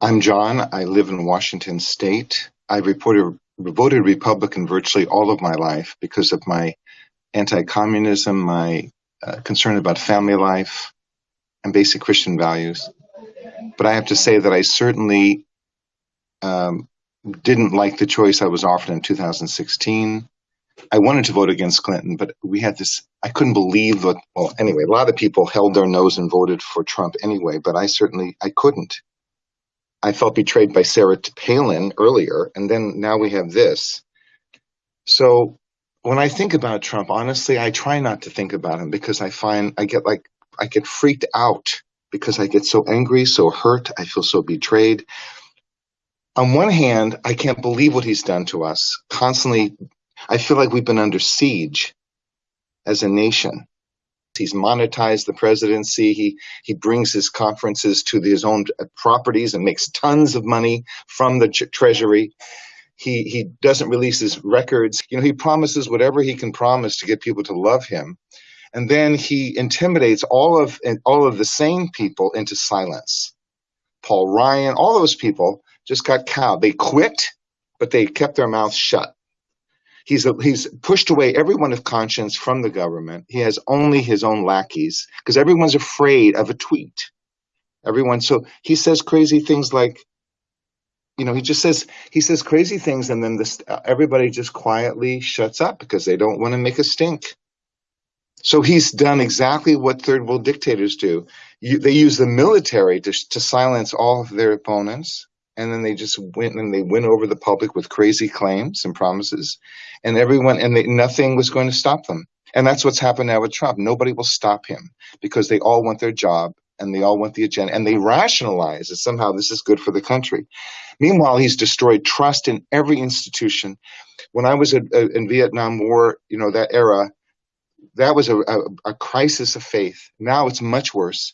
I'm John. I live in Washington State. I reported, voted Republican virtually all of my life because of my anti-communism, my uh, concern about family life, and basic Christian values. But I have to say that I certainly um, didn't like the choice I was offered in 2016. I wanted to vote against Clinton, but we had this. I couldn't believe that. Well, anyway, a lot of people held their nose and voted for Trump anyway, but I certainly I couldn't. I felt betrayed by Sarah Palin earlier, and then now we have this. So when I think about Trump, honestly, I try not to think about him because I find I get like I get freaked out because I get so angry, so hurt, I feel so betrayed. On one hand, I can't believe what he's done to us. Constantly, I feel like we've been under siege as a nation. He's monetized the presidency. He he brings his conferences to his own properties and makes tons of money from the treasury. He he doesn't release his records. You know, he promises whatever he can promise to get people to love him, and then he intimidates all of all of the sane people into silence. Paul Ryan, all those people just got cowed. They quit, but they kept their mouths shut. He's, a, he's pushed away everyone of conscience from the government. He has only his own lackeys because everyone's afraid of a tweet. Everyone, so he says crazy things like, you know, he just says he says crazy things, and then this uh, everybody just quietly shuts up because they don't want to make a stink. So he's done exactly what third world dictators do. You, they use the military to, to silence all of their opponents and then they just went and they went over the public with crazy claims and promises and everyone and they, nothing was going to stop them. And that's what's happened now with trump. Nobody will stop him because they all want their job and they all want the agenda and they rationalize that somehow this is good for the country. Meanwhile he's destroyed trust in every institution. When i was a, a, uh, in vietnam war you know that era that was a, a crisis of faith. Now it's much worse